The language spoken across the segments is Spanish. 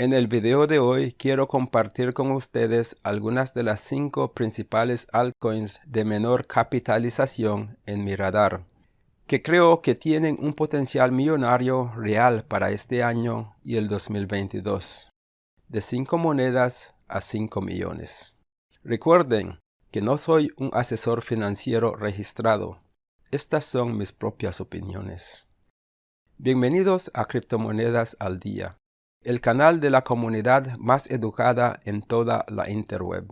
En el video de hoy quiero compartir con ustedes algunas de las cinco principales altcoins de menor capitalización en mi radar, que creo que tienen un potencial millonario real para este año y el 2022, de 5 monedas a 5 millones. Recuerden que no soy un asesor financiero registrado, estas son mis propias opiniones. Bienvenidos a Criptomonedas al Día el canal de la comunidad más educada en toda la interweb.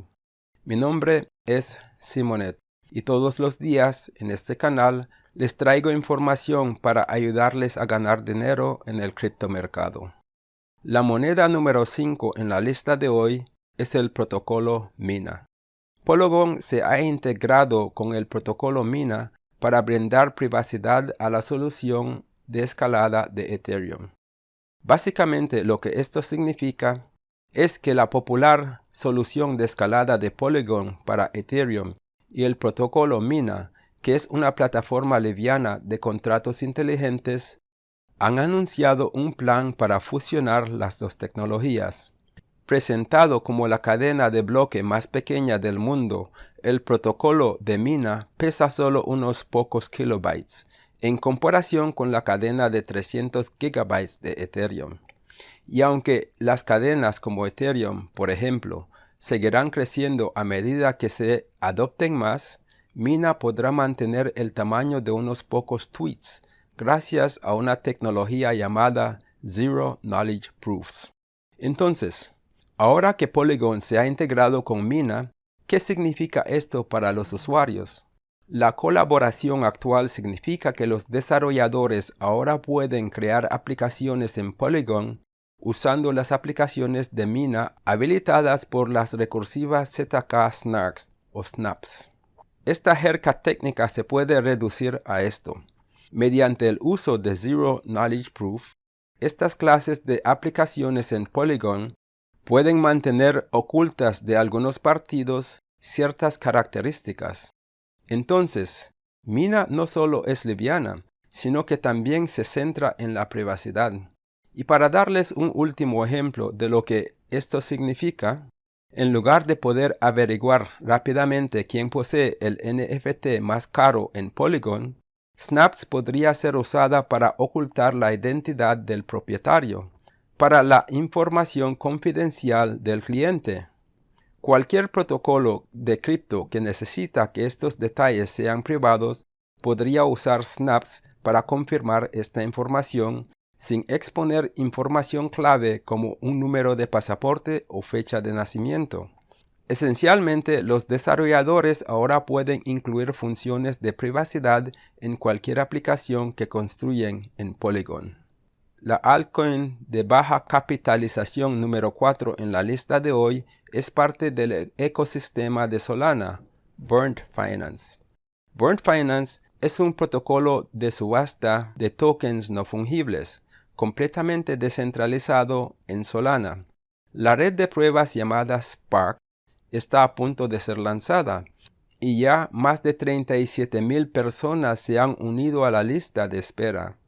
Mi nombre es Simonet y todos los días en este canal les traigo información para ayudarles a ganar dinero en el criptomercado. La moneda número 5 en la lista de hoy es el protocolo Mina. Polygon se ha integrado con el protocolo Mina para brindar privacidad a la solución de escalada de Ethereum. Básicamente lo que esto significa es que la popular solución de escalada de Polygon para Ethereum y el protocolo Mina, que es una plataforma liviana de contratos inteligentes, han anunciado un plan para fusionar las dos tecnologías. Presentado como la cadena de bloque más pequeña del mundo, el protocolo de Mina pesa solo unos pocos kilobytes en comparación con la cadena de 300 GB de Ethereum. Y aunque las cadenas como Ethereum, por ejemplo, seguirán creciendo a medida que se adopten más, Mina podrá mantener el tamaño de unos pocos tweets gracias a una tecnología llamada Zero Knowledge Proofs. Entonces, ahora que Polygon se ha integrado con Mina, ¿qué significa esto para los usuarios? La colaboración actual significa que los desarrolladores ahora pueden crear aplicaciones en Polygon usando las aplicaciones de Mina habilitadas por las recursivas ZK Snarks o Snaps. Esta jerga técnica se puede reducir a esto. Mediante el uso de Zero Knowledge Proof, estas clases de aplicaciones en Polygon pueden mantener ocultas de algunos partidos ciertas características. Entonces, Mina no solo es liviana, sino que también se centra en la privacidad. Y para darles un último ejemplo de lo que esto significa, en lugar de poder averiguar rápidamente quién posee el NFT más caro en Polygon, Snaps podría ser usada para ocultar la identidad del propietario, para la información confidencial del cliente. Cualquier protocolo de cripto que necesita que estos detalles sean privados podría usar snaps para confirmar esta información sin exponer información clave como un número de pasaporte o fecha de nacimiento. Esencialmente, los desarrolladores ahora pueden incluir funciones de privacidad en cualquier aplicación que construyen en Polygon. La altcoin de baja capitalización número 4 en la lista de hoy es parte del ecosistema de Solana, Burnt Finance. Burnt Finance es un protocolo de subasta de tokens no fungibles, completamente descentralizado en Solana. La red de pruebas llamada Spark está a punto de ser lanzada y ya más de 37,000 personas se han unido a la lista de espera.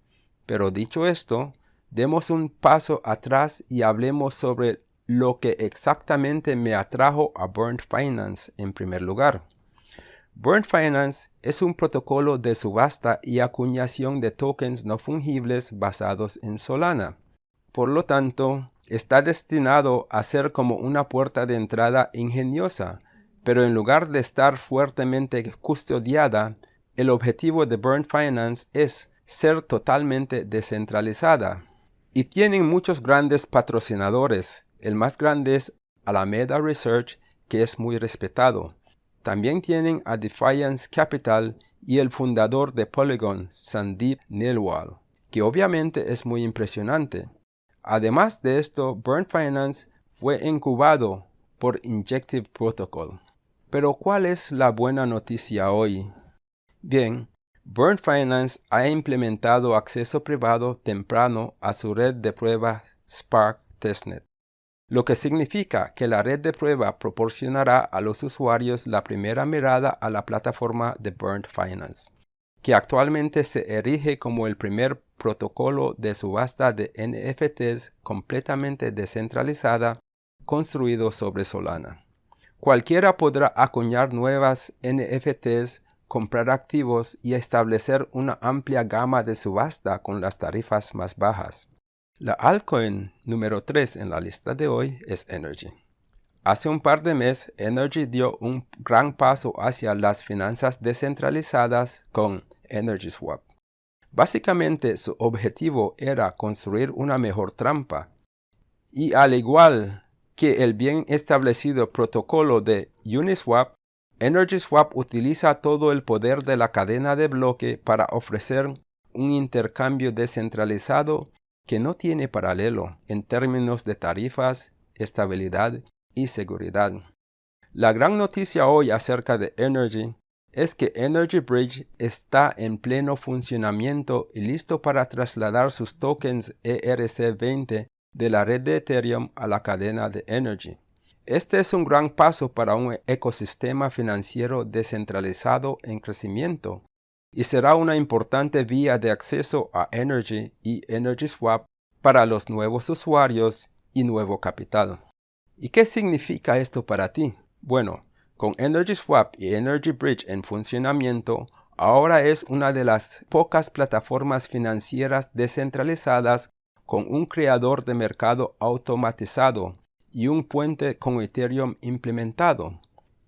Pero dicho esto, demos un paso atrás y hablemos sobre lo que exactamente me atrajo a Burnt Finance en primer lugar. Burnt Finance es un protocolo de subasta y acuñación de tokens no fungibles basados en Solana. Por lo tanto, está destinado a ser como una puerta de entrada ingeniosa, pero en lugar de estar fuertemente custodiada, el objetivo de Burnt Finance es ser totalmente descentralizada. Y tienen muchos grandes patrocinadores, el más grande es Alameda Research, que es muy respetado. También tienen a Defiance Capital y el fundador de Polygon, Sandeep Nilwal, que obviamente es muy impresionante. Además de esto, Burn Finance fue incubado por Injective Protocol. Pero ¿cuál es la buena noticia hoy? Bien, Burn Finance ha implementado acceso privado temprano a su red de prueba Spark Testnet lo que significa que la red de prueba proporcionará a los usuarios la primera mirada a la plataforma de Burnt Finance, que actualmente se erige como el primer protocolo de subasta de NFTs completamente descentralizada construido sobre Solana. Cualquiera podrá acuñar nuevas NFTs, comprar activos y establecer una amplia gama de subasta con las tarifas más bajas. La altcoin número 3 en la lista de hoy es Energy. Hace un par de meses, Energy dio un gran paso hacia las finanzas descentralizadas con EnergySwap. Básicamente su objetivo era construir una mejor trampa. Y al igual que el bien establecido protocolo de Uniswap, EnergySwap utiliza todo el poder de la cadena de bloque para ofrecer un intercambio descentralizado que no tiene paralelo en términos de tarifas, estabilidad y seguridad. La gran noticia hoy acerca de Energy es que Energy Bridge está en pleno funcionamiento y listo para trasladar sus tokens ERC20 de la red de Ethereum a la cadena de Energy. Este es un gran paso para un ecosistema financiero descentralizado en crecimiento y será una importante vía de acceso a Energy y EnergySwap para los nuevos usuarios y nuevo capital. ¿Y qué significa esto para ti? Bueno, con EnergySwap y Energy Bridge en funcionamiento, ahora es una de las pocas plataformas financieras descentralizadas con un creador de mercado automatizado y un puente con Ethereum implementado.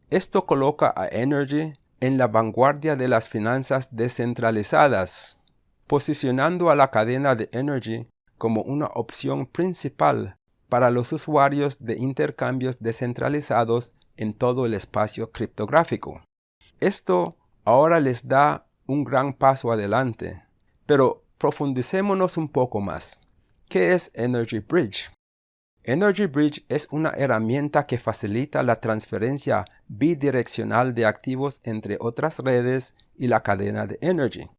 Esto coloca a Energy en la vanguardia de las finanzas descentralizadas, posicionando a la cadena de Energy como una opción principal para los usuarios de intercambios descentralizados en todo el espacio criptográfico. Esto ahora les da un gran paso adelante, pero profundicémonos un poco más. ¿Qué es Energy Bridge? Energy Bridge es una herramienta que facilita la transferencia bidireccional de activos entre otras redes y la cadena de Energy.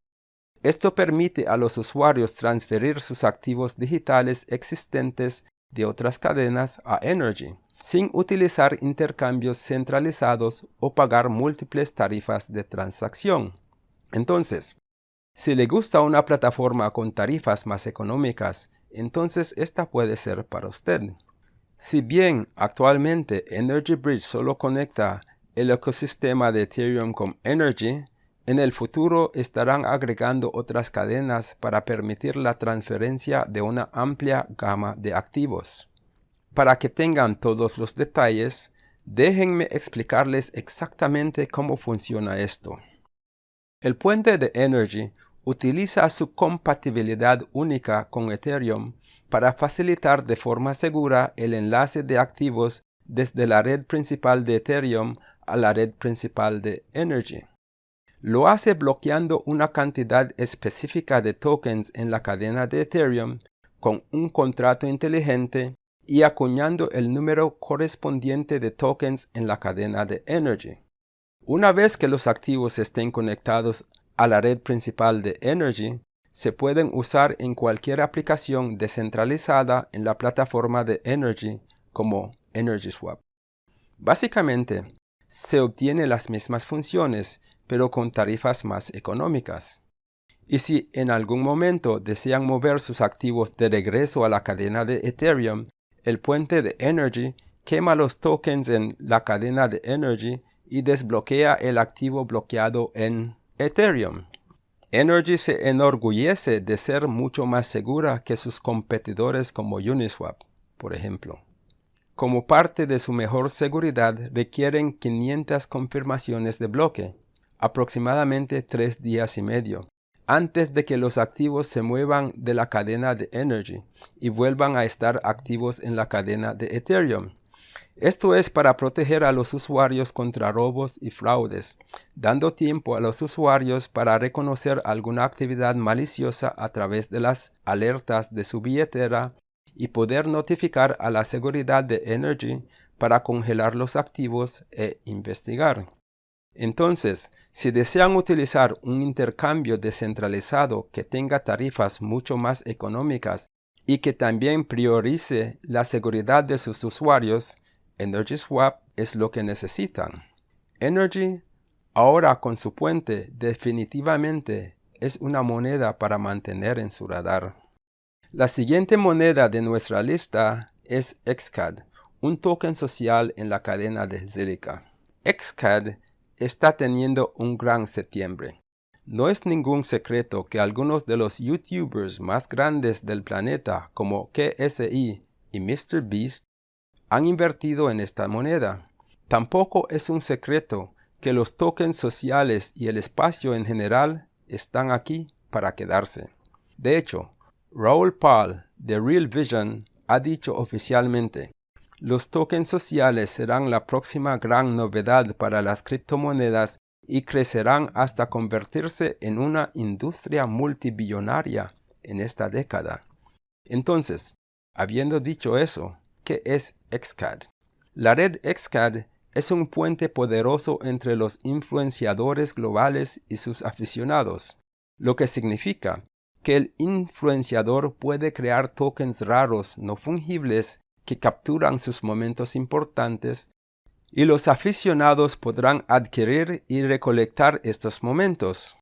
Esto permite a los usuarios transferir sus activos digitales existentes de otras cadenas a Energy, sin utilizar intercambios centralizados o pagar múltiples tarifas de transacción. Entonces, si le gusta una plataforma con tarifas más económicas, entonces esta puede ser para usted. Si bien actualmente Energy Bridge solo conecta el ecosistema de Ethereum con Energy, en el futuro estarán agregando otras cadenas para permitir la transferencia de una amplia gama de activos. Para que tengan todos los detalles, déjenme explicarles exactamente cómo funciona esto. El puente de Energy utiliza su compatibilidad única con Ethereum para facilitar de forma segura el enlace de activos desde la red principal de Ethereum a la red principal de Energy. Lo hace bloqueando una cantidad específica de tokens en la cadena de Ethereum con un contrato inteligente y acuñando el número correspondiente de tokens en la cadena de Energy. Una vez que los activos estén conectados a la red principal de Energy, se pueden usar en cualquier aplicación descentralizada en la plataforma de Energy como EnergySwap. Básicamente, se obtienen las mismas funciones pero con tarifas más económicas. Y si en algún momento desean mover sus activos de regreso a la cadena de Ethereum, el puente de Energy quema los tokens en la cadena de Energy y desbloquea el activo bloqueado en Ethereum. Energy se enorgullece de ser mucho más segura que sus competidores como Uniswap, por ejemplo. Como parte de su mejor seguridad requieren 500 confirmaciones de bloque, aproximadamente tres días y medio, antes de que los activos se muevan de la cadena de Energy y vuelvan a estar activos en la cadena de Ethereum. Esto es para proteger a los usuarios contra robos y fraudes, dando tiempo a los usuarios para reconocer alguna actividad maliciosa a través de las alertas de su billetera y poder notificar a la seguridad de Energy para congelar los activos e investigar. Entonces, si desean utilizar un intercambio descentralizado que tenga tarifas mucho más económicas y que también priorice la seguridad de sus usuarios, EnergySwap es lo que necesitan. Energy, ahora con su puente, definitivamente es una moneda para mantener en su radar. La siguiente moneda de nuestra lista es XCAD, un token social en la cadena de Zilliqa. XCAD está teniendo un gran septiembre. No es ningún secreto que algunos de los youtubers más grandes del planeta como KSI y MrBeast han invertido en esta moneda. Tampoco es un secreto que los tokens sociales y el espacio en general están aquí para quedarse. De hecho, Raúl Paul de Real Vision ha dicho oficialmente, los tokens sociales serán la próxima gran novedad para las criptomonedas y crecerán hasta convertirse en una industria multibillonaria en esta década. Entonces, habiendo dicho eso, ¿qué es XCAD? La red XCAD es un puente poderoso entre los influenciadores globales y sus aficionados, lo que significa que el influenciador puede crear tokens raros no fungibles que capturan sus momentos importantes y los aficionados podrán adquirir y recolectar estos momentos.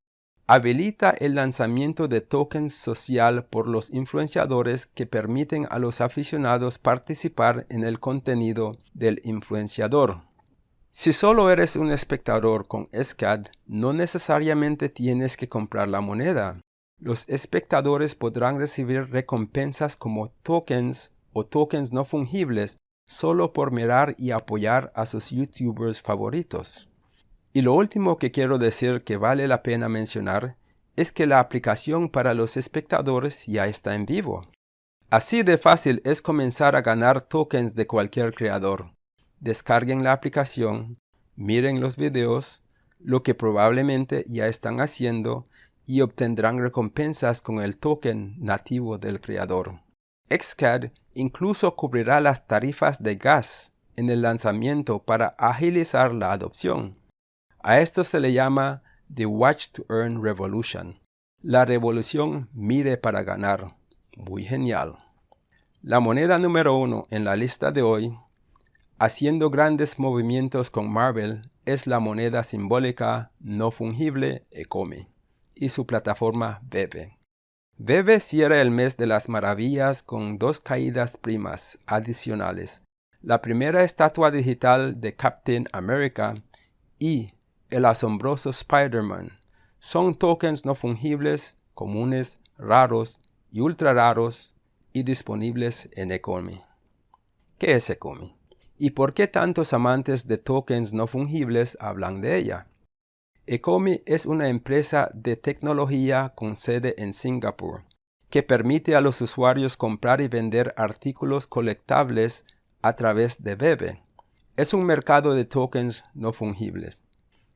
Habilita el lanzamiento de tokens social por los influenciadores que permiten a los aficionados participar en el contenido del influenciador. Si solo eres un espectador con SCAD, no necesariamente tienes que comprar la moneda. Los espectadores podrán recibir recompensas como tokens o tokens no fungibles solo por mirar y apoyar a sus youtubers favoritos. Y lo último que quiero decir que vale la pena mencionar es que la aplicación para los espectadores ya está en vivo. Así de fácil es comenzar a ganar tokens de cualquier creador descarguen la aplicación, miren los videos, lo que probablemente ya están haciendo y obtendrán recompensas con el token nativo del creador. Xcad incluso cubrirá las tarifas de gas en el lanzamiento para agilizar la adopción. A esto se le llama The Watch to Earn Revolution. La revolución mire para ganar. Muy genial. La moneda número uno en la lista de hoy haciendo grandes movimientos con Marvel es la moneda simbólica no fungible Ecomi y su plataforma Bebe. Bebe cierra el mes de las maravillas con dos caídas primas adicionales. La primera estatua digital de Captain America y el asombroso Spider-Man. Son tokens no fungibles, comunes, raros y ultra raros y disponibles en Ecomi. ¿Qué es Ecomi? ¿Y por qué tantos amantes de tokens no fungibles hablan de ella? Ecomi es una empresa de tecnología con sede en Singapur, que permite a los usuarios comprar y vender artículos colectables a través de Bebe. Es un mercado de tokens no fungibles.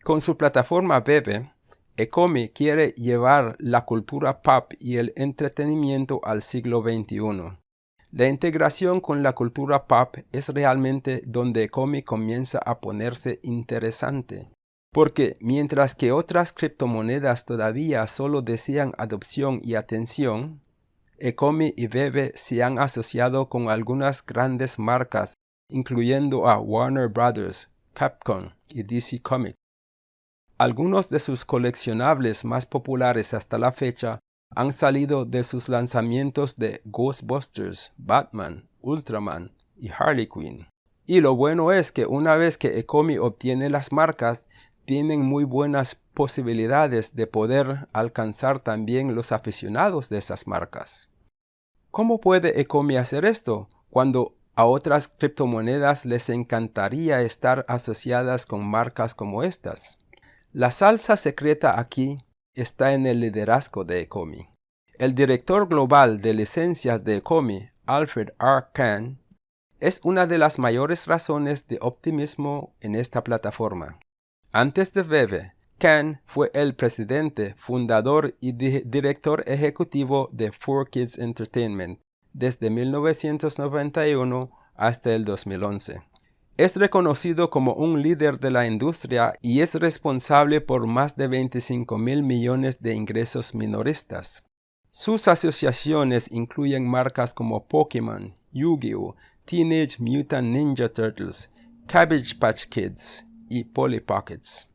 Con su plataforma Bebe, Ecomi quiere llevar la cultura pop y el entretenimiento al siglo XXI la integración con la cultura pop es realmente donde Ecomi comienza a ponerse interesante. Porque mientras que otras criptomonedas todavía solo desean adopción y atención, Ecomi y Bebe se han asociado con algunas grandes marcas, incluyendo a Warner Brothers, Capcom y DC Comics. Algunos de sus coleccionables más populares hasta la fecha han salido de sus lanzamientos de Ghostbusters, Batman, Ultraman y Harley Quinn. Y lo bueno es que una vez que Ecomi obtiene las marcas, tienen muy buenas posibilidades de poder alcanzar también los aficionados de esas marcas. ¿Cómo puede Ecomi hacer esto cuando a otras criptomonedas les encantaría estar asociadas con marcas como estas? La salsa secreta aquí está en el liderazgo de Ecomi. El director global de licencias de Ecomi, Alfred R. Kahn, es una de las mayores razones de optimismo en esta plataforma. Antes de Bebe, Kahn fue el presidente, fundador y director ejecutivo de 4Kids Entertainment desde 1991 hasta el 2011. Es reconocido como un líder de la industria y es responsable por más de 25 mil millones de ingresos minoristas. Sus asociaciones incluyen marcas como Pokémon, Yu-Gi-Oh!, Teenage Mutant Ninja Turtles, Cabbage Patch Kids y Polly Pockets.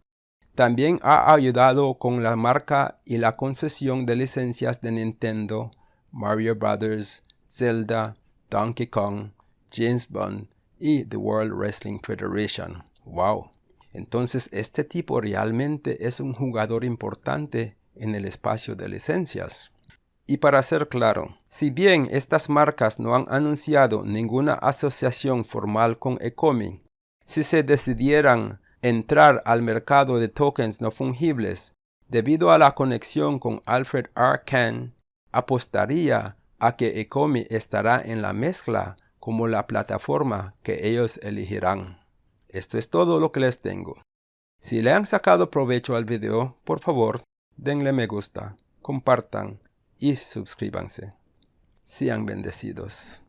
También ha ayudado con la marca y la concesión de licencias de Nintendo, Mario Brothers, Zelda, Donkey Kong, James Bond y The World Wrestling Federation. ¡Wow! Entonces este tipo realmente es un jugador importante en el espacio de licencias. Y para ser claro, si bien estas marcas no han anunciado ninguna asociación formal con Ecomi, si se decidieran entrar al mercado de tokens no fungibles, debido a la conexión con Alfred R. Kahn, apostaría a que Ecomi estará en la mezcla como la plataforma que ellos elegirán. Esto es todo lo que les tengo. Si le han sacado provecho al video, por favor, denle me gusta, compartan y suscríbanse. Sean bendecidos.